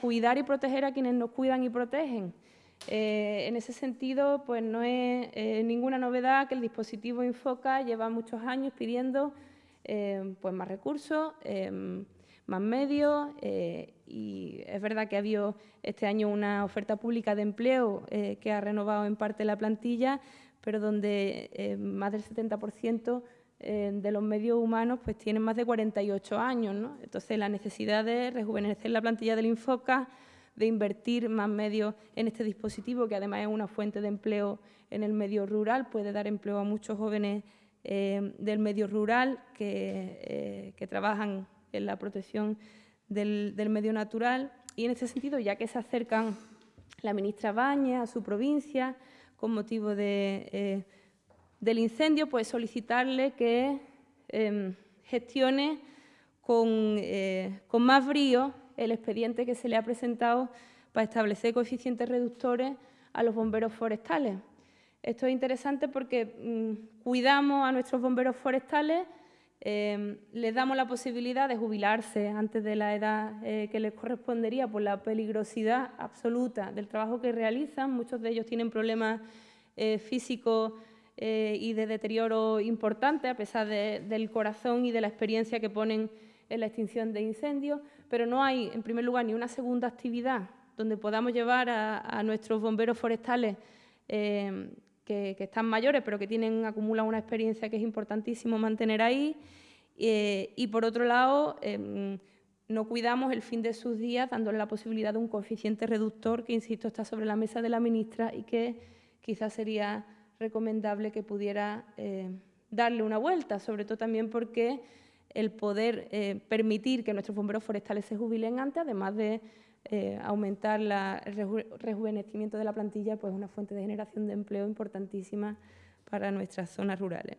cuidar y proteger a quienes nos cuidan y protegen. Eh, en ese sentido, pues no es eh, ninguna novedad que el dispositivo Infoca lleva muchos años pidiendo eh, pues más recursos, más medios y es verdad que ha habido este año una oferta pública de empleo que ha renovado en parte la plantilla, pero donde más del 70% de los medios humanos pues tienen más de 48 años. Entonces, la necesidad de rejuvenecer la plantilla del Infoca, de invertir más medios en este dispositivo, que además es una fuente de empleo en el medio rural, puede dar empleo a muchos jóvenes eh, del medio rural que, eh, trabajan en la protección del, medio natural. Y en este sentido, ya que se acercan la ministra Baña a su provincia con motivo eh, del incendio, pues solicitarle que em, gestione con, con más brío el expediente que se le ha presentado para establecer coeficientes reductores a los bomberos forestales. Esto es interesante porque mm, cuidamos a nuestros bomberos forestales, em, les damos la posibilidad de jubilarse antes de la edad eh, que les correspondería por la peligrosidad absoluta del trabajo que realizan. Muchos de ellos tienen problemas eh, físicos eh, y de deterioro importante, a pesar del corazón y de la experiencia que ponen en la extinción de incendios, pero no hay, en primer lugar, ni una segunda actividad donde podamos llevar a, nuestros bomberos forestales eh, que, están mayores, pero que tienen acumulan una experiencia que es importantísimo mantener ahí. Eh, y por otro lado, em, no cuidamos el fin de sus días dándole la posibilidad de un coeficiente reductor que, insisto, está sobre la mesa de la ministra y que quizás sería recomendable que pudiera eh, darle una vuelta, sobre todo también porque el poder eh, permitir que nuestros bomberos forestales se jubilen antes, además de eh, aumentar el rejuvenecimiento de la plantilla, pues una fuente de generación de empleo importantísima para nuestras zonas rurales.